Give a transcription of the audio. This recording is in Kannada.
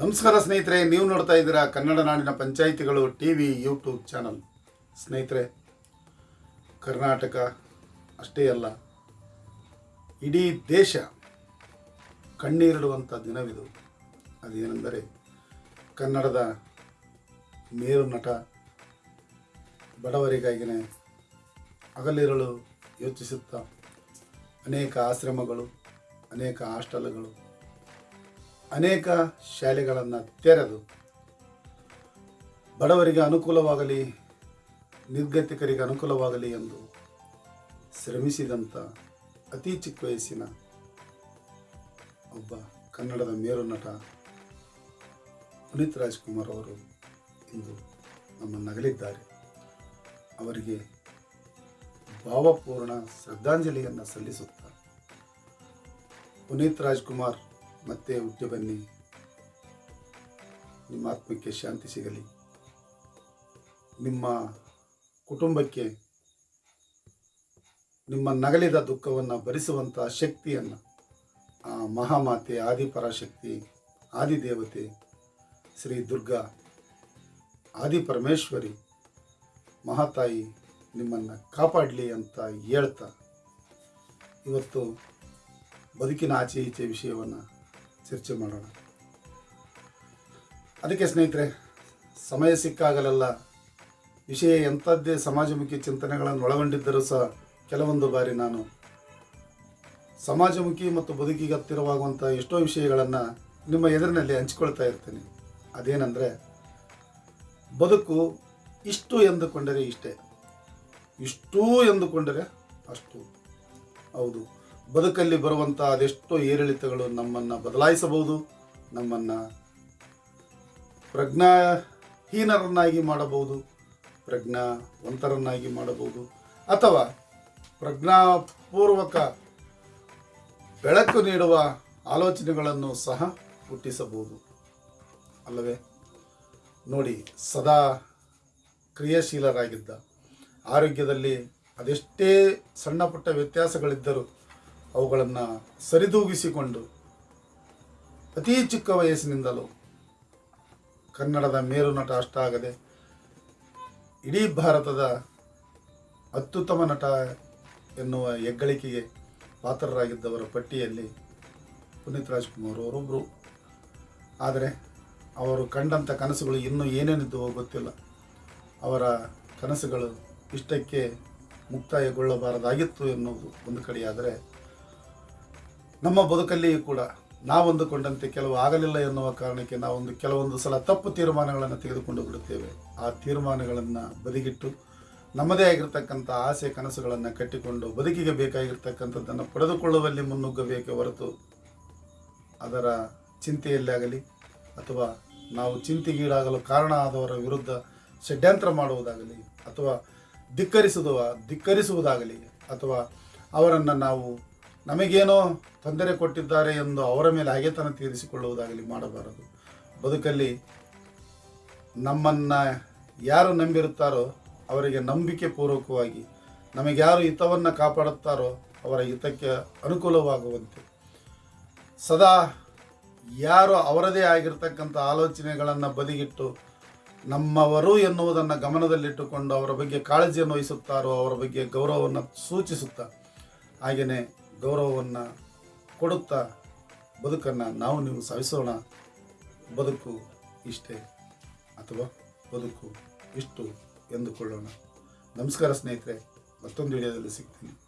ನಮಸ್ಕಾರ ಸ್ನೇಹಿತರೆ, ನೀವು ನೋಡ್ತಾ ಇದ್ದೀರಾ ಕನ್ನಡ ನಾಡಿನ ಪಂಚಾಯಿತಿಗಳು ಟಿ ವಿ ಯೂಟ್ಯೂಬ್ ಚಾನಲ್. ಸ್ನೇಹಿತರೆ, ಕರ್ನಾಟಕ ಅಷ್ಟೇ ಅಲ್ಲ, ಇಡೀ ದೇಶ ಕಣ್ಣೀರಿಡುವಂಥ ದಿನವಿದು. ಅದೇನೆಂದರೆ ಕನ್ನಡದ ಮೇರು ನಟ ಬಡವರಿಗಾಗಿನೇ ಹಗಲಿರಲು ಯೋಚಿಸುತ್ತಾ ಅನೇಕ ಆಶ್ರಮಗಳು, ಅನೇಕ ಹಾಸ್ಟೆಲ್ಗಳು ಅನೇಕ ಶಾಲೆಗಳನ್ನು ತೆರೆದು ಬಡವರಿಗೆ ಅನುಕೂಲವಾಗಲಿ, ನಿರ್ಗತಿಕರಿಗೆ ಅನುಕೂಲವಾಗಲಿ ಎಂದು ಶ್ರಮಿಸಿದಂಥ ಅತಿ ಚಿಕ್ಕ ವಯಸ್ಸಿನ ಒಬ್ಬ ಕನ್ನಡದ ಮೇರು ನಟ ಪುನೀತ್ ರಾಜ್ಕುಮಾರ್ ಅವರು ಇಂದು ನಮ್ಮನ್ನಗಲಿದ್ದಾರೆ. ಅವರಿಗೆ ಭಾವಪೂರ್ಣ ಶ್ರದ್ಧಾಂಜಲಿಯನ್ನು ಸಲ್ಲಿಸುತ್ತಾ ಪುನೀತ್ ರಾಜ್ಕುಮಾರ್ ಮತ್ತೆ ಹುಟ್ಟಿ ಬನ್ನಿ. ನಿಮ್ಮ ಆತ್ಮಕ್ಕೆ ಶಾಂತಿ ಸಿಗಲಿ. ನಿಮ್ಮ ಕುಟುಂಬಕ್ಕೆ ನಿಮ್ಮ ನಗಲಿದ ದುಃಖವನ್ನು ಭರಿಸುವಂಥ ಶಕ್ತಿಯನ್ನು ಆ ಮಹಾಮಾತೆ, ಆದಿಪರಾಶಕ್ತಿ, ಆದಿದೇವತೆ ಶ್ರೀ ದುರ್ಗಾ, ಆದಿಪರಮೇಶ್ವರಿ ಮಹಾತಾಯಿ ನಿಮ್ಮನ್ನು ಕಾಪಾಡಲಿ ಅಂತ ಹೇಳ್ತಾ ಇವತ್ತು ಬದುಕಿನ ಆಚೆ ಈಚೆ ವಿಷಯವನ್ನು ಚರ್ಚೆ ಮಾಡೋಣ. ಅದಕ್ಕೆ ಸ್ನೇಹಿತರೆ, ಸಮಯ ಸಿಕ್ಕಾಗಲೆಲ್ಲ ವಿಷಯ ಎಂಥದ್ದೇ ಸಮಾಜಮುಖಿ ಚಿಂತನೆಗಳನ್ನು ಒಳಗೊಂಡಿದ್ದರೂ ಸಹ ಕೆಲವೊಂದು ಬಾರಿ ನಾನು ಸಮಾಜಮುಖಿ ಮತ್ತು ಬದುಕಿಗೆ ಹತ್ತಿರವಾಗುವಂಥ ಎಷ್ಟೋ ವಿಷಯಗಳನ್ನು ನಿಮ್ಮ ಎದುರಿನಲ್ಲಿ ಹಂಚಿಕೊಳ್ತಾ ಇರ್ತೀನಿ. ಅದೇನೆಂದರೆ, ಬದುಕು ಇಷ್ಟು ಎಂದುಕೊಂಡರೆ ಇಷ್ಟೇ. ಇಷ್ಟೂ ಎಂದುಕೊಂಡರೆ ಅಷ್ಟು. ಹೌದು. ಬದುಕಲ್ಲಿ ಬರುವಂಥ ಅದೆಷ್ಟೋ ಏರಿಳಿತಗಳು ನಮ್ಮನ್ನು ಬದಲಾಯಿಸಬಹುದು, ನಮ್ಮನ್ನು ಪ್ರಜ್ಞಾಹೀನರನ್ನಾಗಿ ಮಾಡಬಹುದು, ಪ್ರಜ್ಞಾವಂತರನ್ನಾಗಿ ಮಾಡಬಹುದು, ಅಥವಾ ಪ್ರಜ್ಞಾಪೂರ್ವಕ ಬೆಳಕು ನೀಡುವ ಆಲೋಚನೆಗಳನ್ನು ಸಹ ಹುಟ್ಟಿಸಬಹುದು. ಅಲ್ಲವೇ? ನೋಡಿ, ಸದಾ ಕ್ರಿಯಾಶೀಲರಾಗಿದ್ದ. ಆರೋಗ್ಯದಲ್ಲಿ ಅದೆಷ್ಟೇ ಸಣ್ಣ ಪುಟ್ಟ ವ್ಯತ್ಯಾಸಗಳಿದ್ದರೂ ಅವುಗಳನ್ನು ಸರಿದೂಗಿಸಿಕೊಂಡು ಅತಿ ಚಿಕ್ಕ ವಯಸ್ಸಿನಿಂದಲೂ ಕನ್ನಡದ ಮೇರು ನಟ ಅಷ್ಟಾಗದೆ ಇಡೀ ಭಾರತದ ಅತ್ಯುತ್ತಮ ನಟ ಎನ್ನುವ ಹೆಗ್ಗಳಿಕೆಗೆ ಪಾತ್ರರಾಗಿದ್ದವರ ಪಟ್ಟಿಯಲ್ಲಿ ಪುನೀತ್ ರಾಜ್ಕುಮಾರ್ ಅವರೊಬ್ಬರು ಆದರೆ ಅವರು ಕಂಡಂಥ ಕನಸುಗಳು ಇನ್ನೂ ಏನೇನಿದ್ದವೋ ಗೊತ್ತಿಲ್ಲ. ಅವರ ಕನಸುಗಳು ಇಷ್ಟಕ್ಕೆ ಮುಕ್ತಾಯಗೊಳ್ಳಬಾರದಾಗಿತ್ತು ಎನ್ನುವುದು ಒಂದು ಕಡೆಯಾದರೆ ನಮ್ಮ ಬದುಕಲ್ಲಿಯೂ ಕೂಡ ನಾವೊಂದುಕೊಂಡಂತೆ ಕೆಲವು ಆಗಲಿಲ್ಲ ಎನ್ನುವ ಕಾರಣಕ್ಕೆ ನಾವೊಂದು ಕೆಲವೊಂದು ಸಲ ತಪ್ಪು ತೀರ್ಮಾನಗಳನ್ನು ತೆಗೆದುಕೊಂಡು ಬಿಡುತ್ತೇವೆ. ಆ ತೀರ್ಮಾನಗಳನ್ನು ಬದಿಗಿಟ್ಟು ನಮ್ಮದೇ ಆಗಿರ್ತಕ್ಕಂಥ ಆಸೆ ಕನಸುಗಳನ್ನು ಕಟ್ಟಿಕೊಂಡು ಬದುಕಿಗೆ ಬೇಕಾಗಿರ್ತಕ್ಕಂಥದ್ದನ್ನು ಪಡೆದುಕೊಳ್ಳುವಲ್ಲಿ ಮುನ್ನುಗ್ಗಬೇಕೇ ಹೊರತು ಅದರ ಚಿಂತೆಯಲ್ಲಾಗಲಿ ಅಥವಾ ನಾವು ಚಿಂತೆಗೀಡಾಗಲು ಕಾರಣ ಆದವರ ವಿರುದ್ಧ ಷಡ್ಯಂತ್ರ ಮಾಡುವುದಾಗಲಿ ಅಥವಾ ಧಿಕ್ಕರಿಸುವ ಧಿಕ್ಕರಿಸುವುದಾಗಲಿ ಅಥವಾ ಅವರನ್ನು ನಾವು ನಮಗೇನೋ ತೊಂದರೆ ಕೊಟ್ಟಿದ್ದಾರೆ ಎಂದು ಅವರ ಮೇಲೆ ಹಾಗೆತನ ತೀರಿಸಿಕೊಳ್ಳುವುದಾಗಲಿ ಮಾಡಬಾರದು. ಬದುಕಲ್ಲಿ ನಮ್ಮನ್ನು ಯಾರು ನಂಬಿರುತ್ತಾರೋ ಅವರಿಗೆ ನಂಬಿಕೆ ಪೂರ್ವಕವಾಗಿ ನಮಗೆ ಯಾರು ಹಿತವನ್ನು ಕಾಪಾಡುತ್ತಾರೋ ಅವರ ಹಿತಕ್ಕೆ ಅನುಕೂಲವಾಗುವಂತೆ. ಸದಾ ಯಾರು ಅವರದೇ ಆಗಿರ್ತಕ್ಕಂಥ ಆಲೋಚನೆಗಳನ್ನು ಬದಿಗಿಟ್ಟು ನಮ್ಮವರು ಎನ್ನುವುದನ್ನು ಗಮನದಲ್ಲಿಟ್ಟುಕೊಂಡು ಅವರ ಬಗ್ಗೆ ಕಾಳಜಿಯನ್ನು ವಹಿಸುತ್ತಾರೋ ಅವರ ಬಗ್ಗೆ ಗೌರವವನ್ನು ಸೂಚಿಸುತ್ತಾ, ಹಾಗೆಯೇ ಗೌರವವನ್ನು ಕೊಡುತ್ತಾ ಬದುಕನ್ನು ನಾವು ನೀವು ಸವಿಸೋಣ. ಬದುಕು ಇಷ್ಟೇ ಅಥವಾ ಬದುಕು ಇಷ್ಟು ಎಂದುಕೊಳ್ಳೋಣ. ನಮಸ್ಕಾರ ಸ್ನೇಹಿತರೆ, ಮತ್ತೊಂದು ವಿಡಿಯೋದಲ್ಲಿ ಸಿಗ್ತೀನಿ.